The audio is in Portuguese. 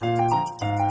Música